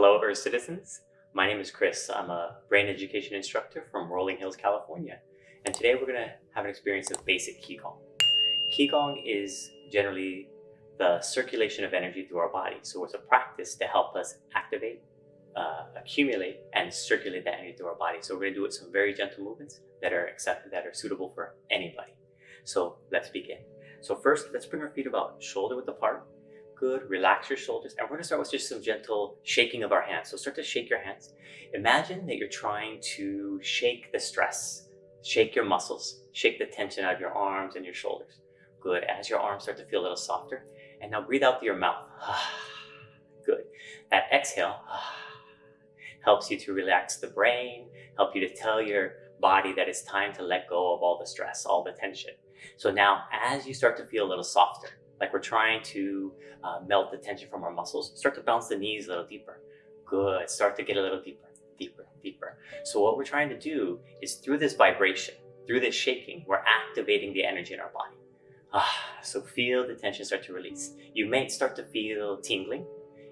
Hello, Earth citizens. My name is Chris. I'm a brain education instructor from Rolling Hills, California. And today we're going to have an experience of basic Qigong. Qigong is generally the circulation of energy through our body. So it's a practice to help us activate, uh, accumulate, and circulate that energy through our body. So we're going to do it some very gentle movements that are accepted, that are suitable for anybody. So let's begin. So first, let's bring our feet about shoulder width apart Good, relax your shoulders. And we're gonna start with just some gentle shaking of our hands. So start to shake your hands. Imagine that you're trying to shake the stress, shake your muscles, shake the tension out of your arms and your shoulders. Good, as your arms start to feel a little softer. And now breathe out through your mouth. Good. That exhale helps you to relax the brain, help you to tell your body that it's time to let go of all the stress, all the tension. So now as you start to feel a little softer, like we're trying to uh, melt the tension from our muscles. Start to bounce the knees a little deeper. Good, start to get a little deeper, deeper, deeper. So what we're trying to do is through this vibration, through this shaking, we're activating the energy in our body. Ah, so feel the tension start to release. You may start to feel tingling.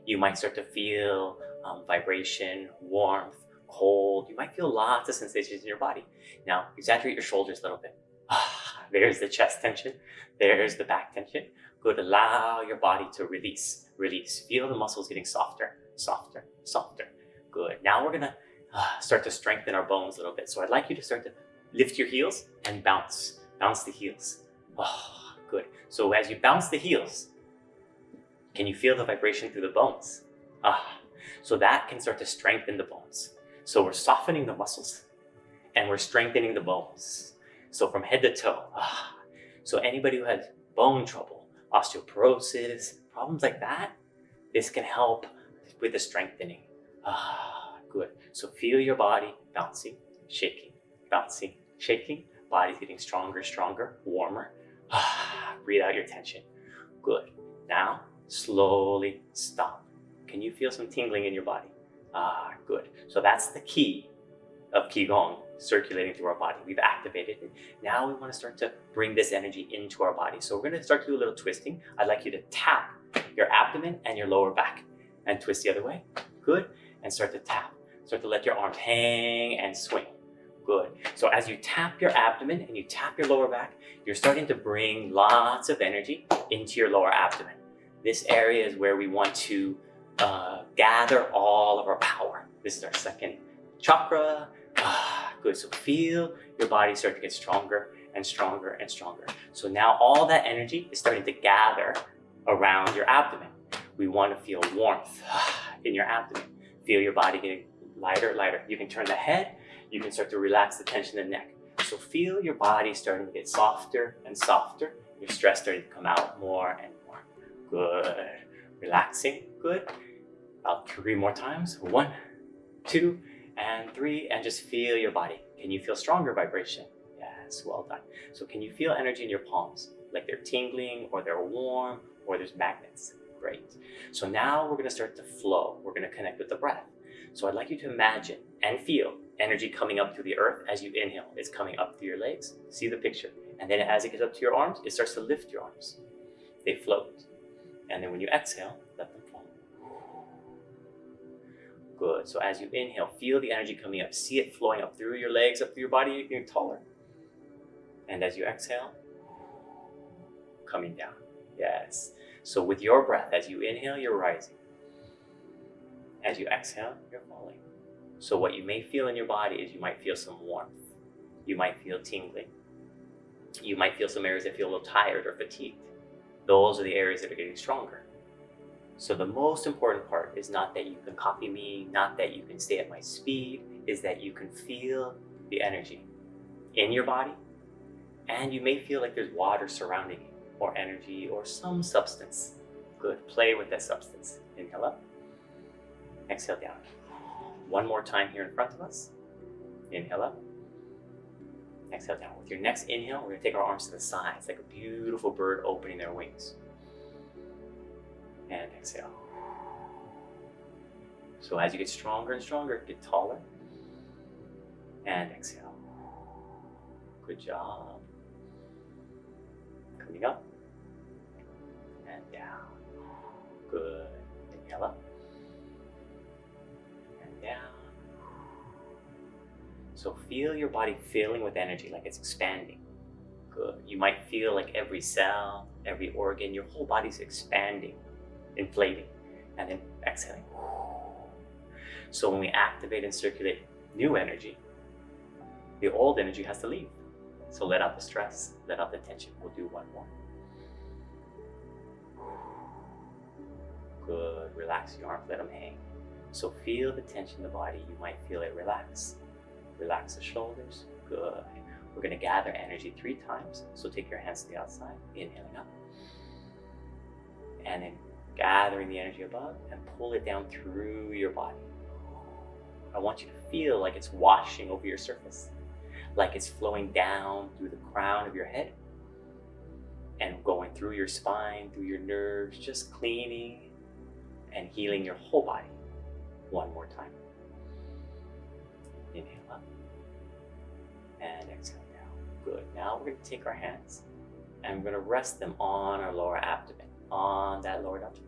You might start to feel um, vibration, warmth, cold. You might feel lots of sensations in your body. Now, exaggerate your shoulders a little bit. Ah, there's the chest tension. There's the back tension. Good, allow your body to release, release. Feel the muscles getting softer, softer, softer. Good. Now we're gonna uh, start to strengthen our bones a little bit. So I'd like you to start to lift your heels and bounce, bounce the heels. Oh, good. So as you bounce the heels, can you feel the vibration through the bones? Ah, so that can start to strengthen the bones. So we're softening the muscles and we're strengthening the bones. So from head to toe. Ah. So anybody who has bone trouble, osteoporosis, problems like that, this can help with the strengthening. Ah, good. So feel your body bouncing, shaking, bouncing, shaking. Body's getting stronger, stronger, warmer. Ah, breathe out your tension. Good. Now, slowly stop. Can you feel some tingling in your body? Ah, good. So that's the key of Qigong circulating through our body. We've activated it. Now we want to start to bring this energy into our body. So we're going to start to do a little twisting. I'd like you to tap your abdomen and your lower back and twist the other way. Good. And start to tap. Start to let your arms hang and swing. Good. So as you tap your abdomen and you tap your lower back, you're starting to bring lots of energy into your lower abdomen. This area is where we want to uh, gather all of our power. This is our second chakra. Ah, good. So feel your body start to get stronger and stronger and stronger. So now all that energy is starting to gather around your abdomen. We want to feel warmth in your abdomen. Feel your body getting lighter, lighter. You can turn the head. You can start to relax the tension in the neck. So feel your body starting to get softer and softer. Your stress starting to come out more and more. Good. Relaxing. Good. About three more times. One, two, and three, and just feel your body. Can you feel stronger vibration? Yes, well done. So can you feel energy in your palms? Like they're tingling or they're warm or there's magnets. Great. So now we're gonna start to flow. We're gonna connect with the breath. So I'd like you to imagine and feel energy coming up through the earth as you inhale. It's coming up through your legs. See the picture. And then as it gets up to your arms, it starts to lift your arms. They float. And then when you exhale, Good. So as you inhale, feel the energy coming up. See it flowing up through your legs, up through your body, you're taller. And as you exhale, coming down. Yes. So with your breath, as you inhale, you're rising. As you exhale, you're falling. So what you may feel in your body is you might feel some warmth. You might feel tingling. You might feel some areas that feel a little tired or fatigued. Those are the areas that are getting stronger. So the most important part is not that you can copy me, not that you can stay at my speed, is that you can feel the energy in your body and you may feel like there's water surrounding you or energy or some substance. Good, play with that substance. Inhale up, exhale down. One more time here in front of us. Inhale up, exhale down. With your next inhale, we're gonna take our arms to the sides like a beautiful bird opening their wings and exhale. So as you get stronger and stronger, get taller and exhale. Good job. Coming up and down. Good. Inhale up and down. So feel your body filling with energy, like it's expanding. Good. You might feel like every cell, every organ, your whole body's expanding inflating, and then exhaling. So when we activate and circulate new energy, the old energy has to leave. So let out the stress, let out the tension. We'll do one more. Good. Relax your arms, let them hang. So feel the tension in the body. You might feel it relax. Relax the shoulders. Good. We're going to gather energy three times. So take your hands to the outside, inhaling up. And then gathering the energy above and pull it down through your body. I want you to feel like it's washing over your surface, like it's flowing down through the crown of your head and going through your spine, through your nerves, just cleaning and healing your whole body. One more time. Inhale up and exhale down. Good. Now we're going to take our hands and we're going to rest them on our lower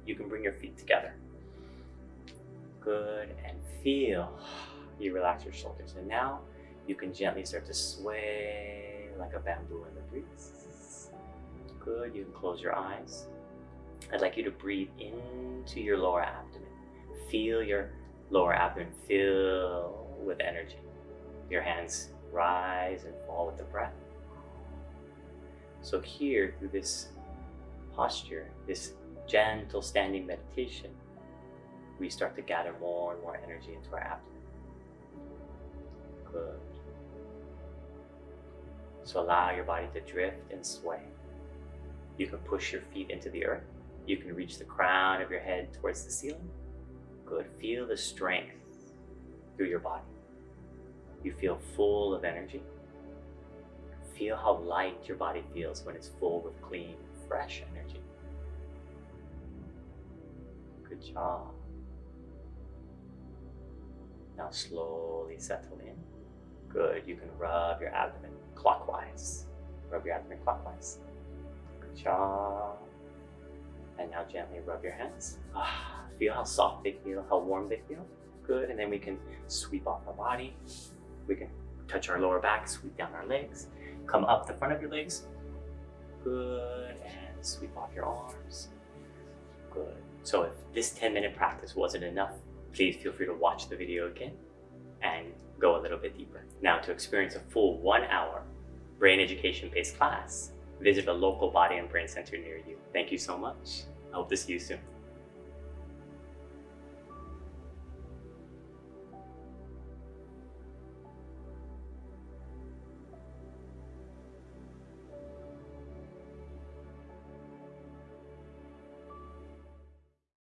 You can bring your feet together. Good. And feel you relax your shoulders. And now you can gently start to sway like a bamboo in the breeze. Good. You can close your eyes. I'd like you to breathe into your lower abdomen. Feel your lower abdomen fill with energy. Your hands rise and fall with the breath. So here, through this posture, this gentle standing meditation, we start to gather more and more energy into our abdomen. Good. So allow your body to drift and sway. You can push your feet into the earth. You can reach the crown of your head towards the ceiling. Good. Feel the strength through your body. You feel full of energy. Feel how light your body feels when it's full with clean, fresh energy. Job. Now slowly settle in. Good. You can rub your abdomen clockwise. Rub your abdomen clockwise. Good job. And now gently rub your hands. Ah, feel how soft they feel, how warm they feel. Good. And then we can sweep off our body. We can touch our lower back, sweep down our legs. Come up the front of your legs. Good. And sweep off your arms. Good. So if this 10 minute practice wasn't enough, please feel free to watch the video again and go a little bit deeper. Now to experience a full one hour brain education based class, visit a local body and brain center near you. Thank you so much. I hope to see you soon.